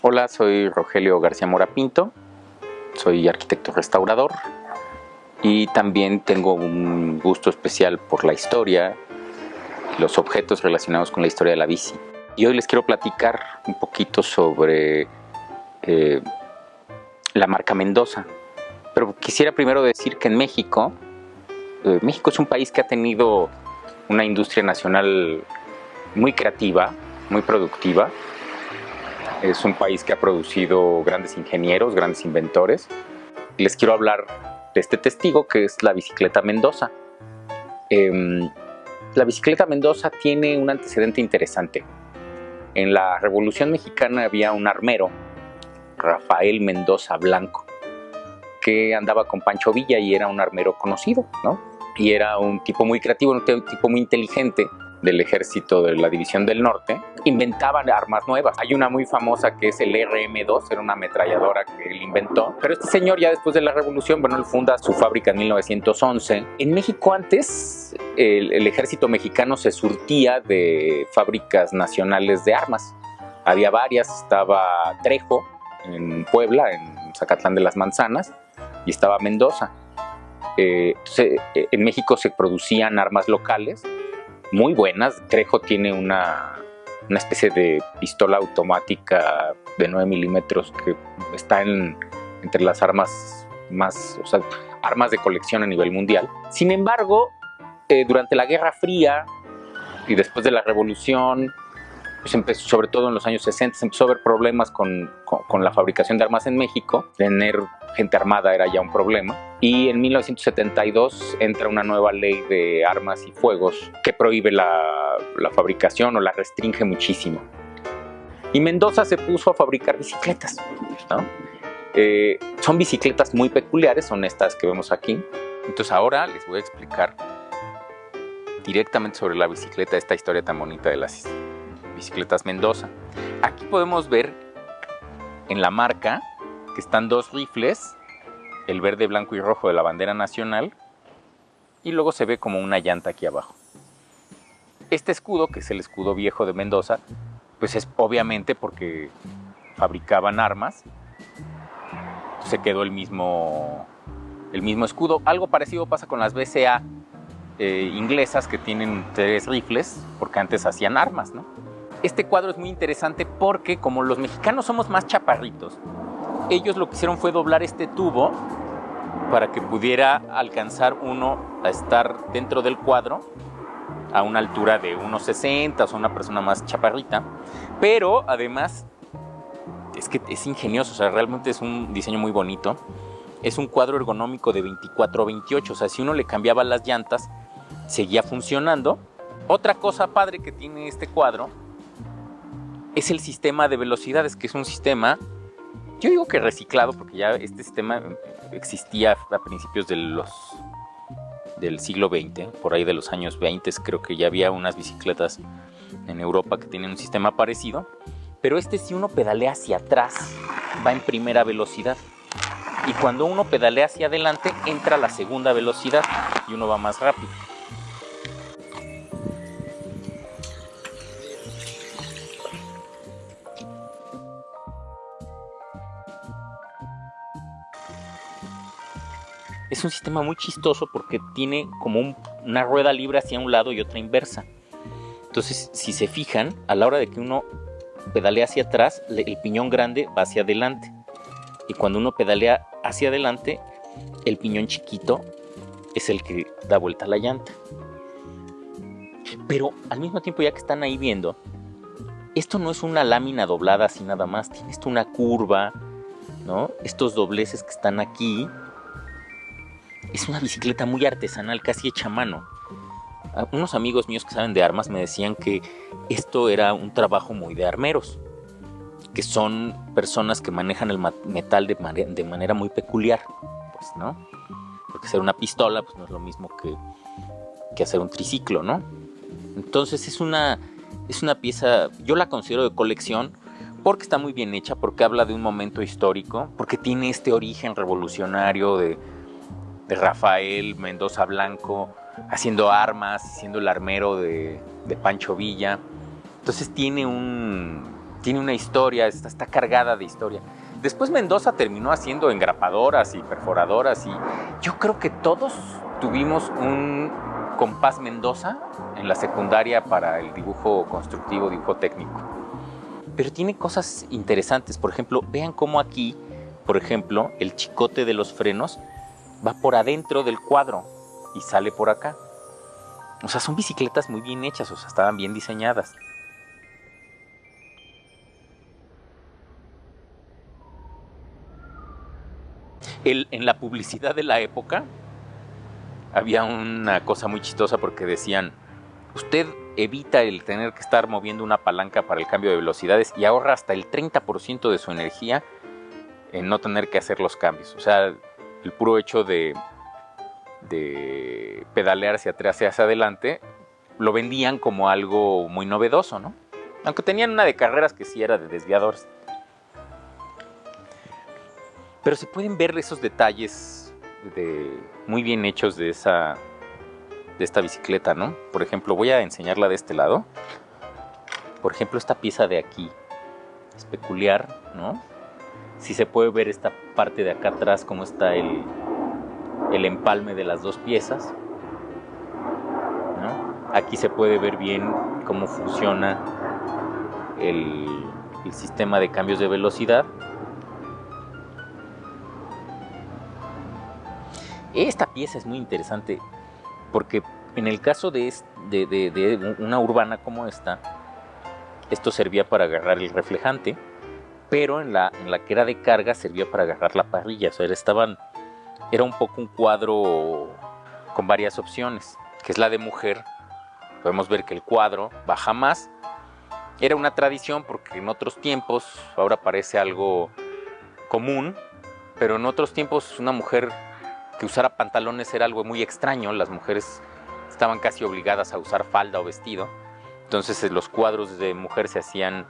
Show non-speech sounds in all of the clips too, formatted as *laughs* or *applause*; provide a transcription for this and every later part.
Hola, soy Rogelio García Mora Pinto, soy arquitecto restaurador y también tengo un gusto especial por la historia, los objetos relacionados con la historia de la bici. Y hoy les quiero platicar un poquito sobre eh, la marca Mendoza. Pero quisiera primero decir que en México, eh, México es un país que ha tenido una industria nacional muy creativa, muy productiva. Es un país que ha producido grandes ingenieros, grandes inventores. Les quiero hablar de este testigo que es la bicicleta Mendoza. Em, la bicicleta Mendoza tiene un antecedente interesante. En la Revolución Mexicana había un armero, Rafael Mendoza Blanco, que andaba con Pancho Villa y era un armero conocido, ¿no? Y era un tipo muy creativo, un tipo muy inteligente, del ejército de la División del Norte, inventaban armas nuevas. Hay una muy famosa que es el RM2, era una ametralladora que él inventó. Pero este señor ya después de la revolución, bueno, él funda su fábrica en 1911. En México antes, el, ejército mexicano se surtía de fábricas nacionales de armas. Había varias, estaba Trejo en Puebla, en Zacatlán de las Manzanas, y estaba Mendoza. Eh, en México se producían armas locales muy buenas. Trejo tiene una, una especie de pistola automática de 9 milímetros que está en, entre las armas más, o sea, armas de colección a nivel mundial. Sin embargo, eh, durante la Guerra Fría y después de la Revolución, pues empezó, sobre todo en los años 60, se empezó a haber problemas con, con, con la fabricación de armas en México. Tener gente armada era ya un problema. Y en 1972 entra una nueva ley de armas y fuegos que prohíbe la, la fabricación o la restringe muchísimo. Y Mendoza se puso a fabricar bicicletas. ¿no? Eh, son bicicletas muy peculiares, son estas que vemos aquí. Entonces ahora les voy a explicar directamente sobre la bicicleta, esta historia tan bonita de las bicicletas Mendoza. Aquí podemos ver en la marca que están dos rifles, el verde, blanco y rojo de la bandera nacional, y luego se ve como una llanta aquí abajo. Este escudo, que es el escudo viejo de Mendoza, pues es obviamente porque fabricaban armas, se quedó el mismo, el mismo escudo. Algo parecido pasa con las BCA eh, inglesas que tienen tres rifles, porque antes hacían armas, ¿no? Este cuadro es muy interesante porque como los mexicanos somos más chaparritos, ellos lo que hicieron fue doblar este tubo para que pudiera alcanzar uno a estar dentro del cuadro a una altura de 1,60 o sea, una persona más chaparrita. Pero además es que es ingenioso, o sea, realmente es un diseño muy bonito. Es un cuadro ergonómico de 24 28, o sea, si uno le cambiaba las llantas, seguía funcionando. Otra cosa padre que tiene este cuadro es el sistema de velocidades, que es un sistema, yo digo que reciclado, porque ya este sistema existía a principios de del siglo XX, por ahí de los años 20, creo que ya había unas bicicletas en Europa que tienen un sistema parecido, pero este si uno pedalea hacia atrás va en primera velocidad y cuando uno pedalea hacia adelante entra la segunda velocidad y uno va más rápido. Es un sistema muy chistoso porque tiene como un, una rueda libre hacia un lado y otra inversa. Entonces, si se fijan, a la hora de que uno pedalea hacia atrás, el piñón grande va hacia adelante. Y cuando uno pedalea hacia adelante, el piñón chiquito es el que da vuelta a la llanta. Pero al mismo tiempo, ya que están ahí viendo, esto no es una lámina doblada así nada más, tiene esto una curva, ¿no? Estos dobleces que están aquí es una bicicleta muy artesanal, casi hecha a mano. Ah, unos amigos míos que saben de armas me decían que esto era un trabajo muy de armeros, que son personas que manejan el metal de, manera, muy peculiar, pues, ¿no? Porque hacer una pistola pues no es lo mismo que, que hacer un triciclo, ¿no? Entonces es una, es una pieza, yo la considero de colección porque está muy bien hecha, porque habla de un momento histórico, porque tiene este origen revolucionario de, de Rafael Mendoza Blanco, haciendo armas, siendo el armero de, Pancho Villa. Entonces tiene un, tiene una historia, está, está cargada de historia. Después Mendoza terminó haciendo engrapadoras y perforadoras y yo creo que todos tuvimos un compás Mendoza en la secundaria para el dibujo constructivo, dibujo técnico. Pero tiene cosas interesantes, por ejemplo, vean cómo aquí, por ejemplo, el chicote de los frenos va por adentro del cuadro y sale por acá. O sea, son bicicletas muy bien hechas, o sea, estaban bien diseñadas. en la publicidad de la época había una cosa muy chistosa porque decían, usted evita el tener que estar moviendo una palanca para el cambio de velocidades y ahorra hasta el 30% de su energía en no tener que hacer los cambios. O sea, el puro hecho de, de pedalear hacia atrás hacia adelante lo vendían como algo muy novedoso, ¿no? Aunque tenían una de carreras que sí era de desviadores. Pero se pueden ver esos detalles muy bien hechos de, esa, de esta bicicleta, ¿no? Por ejemplo, voy a enseñarla de este lado. Por ejemplo, esta pieza de aquí es peculiar, ¿no? Si se puede ver esta parte de acá atrás, cómo está el, el empalme de las dos piezas. Aquí se puede ver bien cómo funciona el, el sistema de cambios de velocidad Esta pieza es muy interesante porque en el caso de, una urbana como esta, esto servía para agarrar el reflejante, pero en la, en la que era de carga servía para agarrar la parrilla. O sea, estaban, era un poco un cuadro con varias opciones, que es la de mujer. Podemos ver que el cuadro baja más. Era una tradición porque en otros tiempos, ahora parece algo común, pero en otros tiempos una mujer que usara pantalones era algo muy extraño, las mujeres estaban casi obligadas a usar falda o vestido, entonces eh, los cuadros de mujer se hacían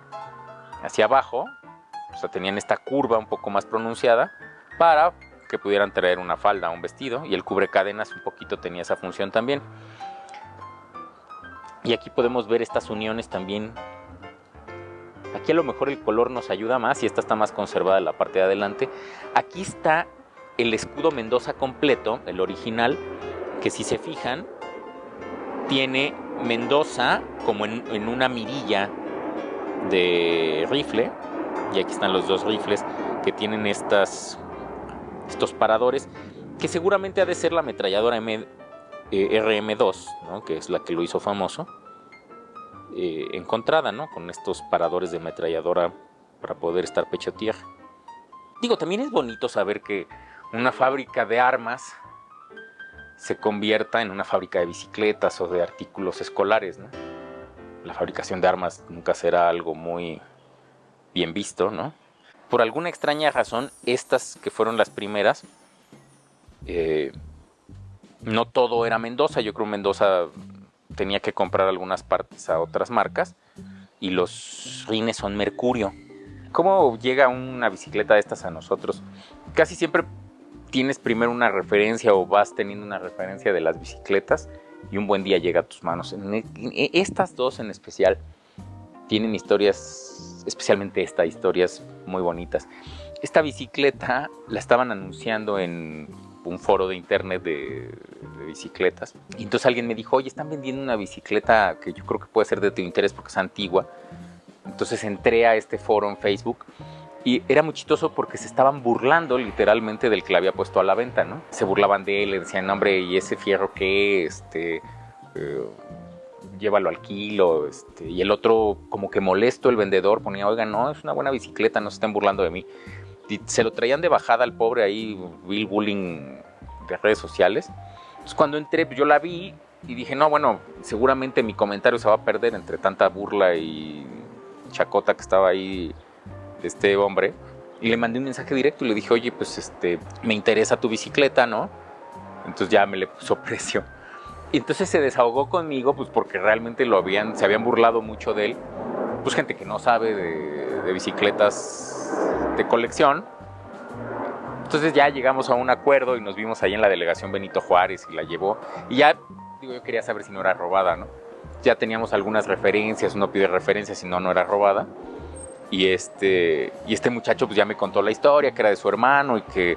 hacia abajo, o sea, tenían esta curva un poco más pronunciada para que pudieran traer una falda un vestido y el cubrecadenas un poquito tenía esa función también. Y aquí podemos ver estas uniones también. Aquí a lo mejor el color nos ayuda más y esta está más conservada la parte de adelante. Aquí está el escudo Mendoza completo, el original, que si se fijan, tiene Mendoza como en, una mirilla de rifle, y aquí están los dos rifles que tienen estas, estos paradores, que seguramente ha de ser la ametralladora M, eh, RM2, que es la que lo hizo famoso, eh, encontrada ¿no? con estos paradores de ametralladora para poder estar pecho tierra. Digo, también es bonito saber que una fábrica de armas se convierta en una fábrica de bicicletas o de artículos escolares, ¿no? La fabricación de armas nunca será algo muy bien visto, ¿no? Por alguna extraña razón, estas que fueron las primeras, eh, no todo era Mendoza. Yo creo que Mendoza tenía que comprar algunas partes a otras marcas y los rines son Mercurio. ¿Cómo llega una bicicleta de estas a nosotros? Casi siempre tienes primero una referencia o vas teniendo una referencia de las bicicletas y un buen día llega a tus manos. E, e, estas dos en especial tienen historias, especialmente esta, historias muy bonitas. Esta bicicleta la estaban anunciando en un foro de internet de, de, bicicletas. Y entonces alguien me dijo, oye, están vendiendo una bicicleta que yo creo que puede ser de tu interés porque es antigua. Entonces entré a este foro en Facebook y era muy chistoso porque se estaban burlando literalmente del que le había puesto a la venta, ¿no? Se burlaban de él, le decían, hombre, ¿y ese fierro qué? Este, eh, llévalo al kilo. Este, y el otro, como que molesto, el vendedor ponía, oiga, no, es una buena bicicleta, no se estén burlando de mí. Y se lo traían de bajada al pobre ahí, Bill Bullying de redes sociales. Entonces cuando entré, yo la vi y dije, no, bueno, seguramente mi comentario se va a perder entre tanta burla y chacota que estaba ahí este hombre y le mandé un mensaje directo y le dije, oye, pues este, me interesa tu bicicleta, ¿no? Entonces ya me le puso *laughs* precio. Y entonces se desahogó conmigo, pues porque realmente lo habían, se habían burlado mucho de él. Pues gente que no sabe de, bicicletas de colección. Entonces ya llegamos a un acuerdo y nos vimos ahí en la delegación Benito Juárez y la llevó. Y ya, digo, yo quería saber si no era robada, ¿no? Ya teníamos algunas referencias, uno pide referencias, si no, no era robada. Y este, y este muchacho pues ya me contó la historia, que era de su hermano y que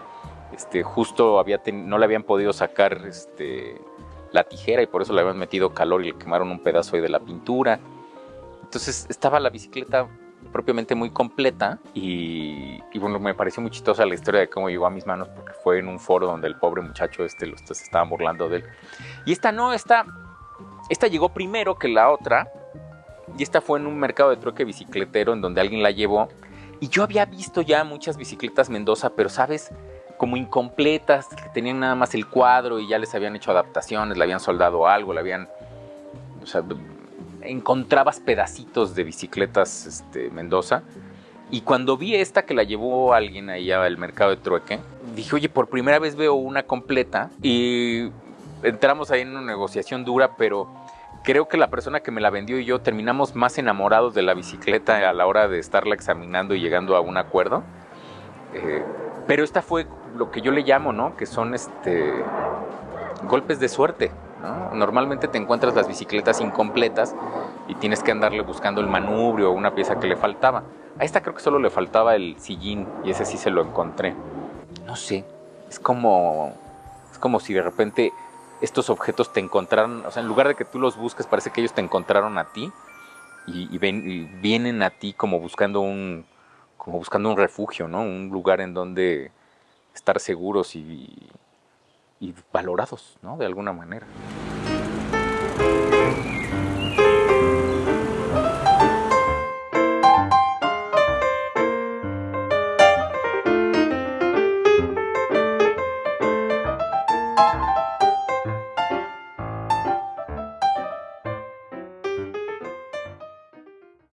este, justo había no le habían podido sacar este, la tijera y por eso le habían metido calor y le quemaron un pedazo ahí de la pintura. Entonces estaba la bicicleta propiamente muy completa y, bueno, me pareció muy chistosa la historia de cómo llegó a mis manos porque fue en un foro donde el pobre muchacho este lo se estaba burlando de él. Y esta no, esta, esta llegó primero que la otra y esta fue en un mercado de trueque bicicletero en donde alguien la llevó y yo había visto ya muchas bicicletas Mendoza, pero sabes, como incompletas, que tenían nada más el cuadro y ya les habían hecho adaptaciones, le habían soldado algo, le habían... O sea, encontrabas pedacitos de bicicletas este, Mendoza. Y cuando vi esta que la llevó alguien ahí al mercado de trueque, dije, oye, por primera vez veo una completa. Y entramos ahí en una negociación dura, pero creo que la persona que me la vendió y yo terminamos más enamorados de la bicicleta a la hora de estarla examinando y llegando a un acuerdo. Eh, pero esta fue lo que yo le llamo, ¿no? Que son este golpes de suerte. ¿no? Normalmente te encuentras las bicicletas incompletas y tienes que andarle buscando el manubrio o una pieza que le faltaba. A esta creo que solo le faltaba el sillín y ese sí se lo encontré. No sé, es como es como si de repente estos objetos te encontraron, o sea, en lugar de que tú los busques, parece que ellos te encontraron a ti y, ven, y vienen a ti como buscando un como buscando un refugio, ¿no? Un lugar en donde estar seguros y, y valorados, ¿no? De alguna manera.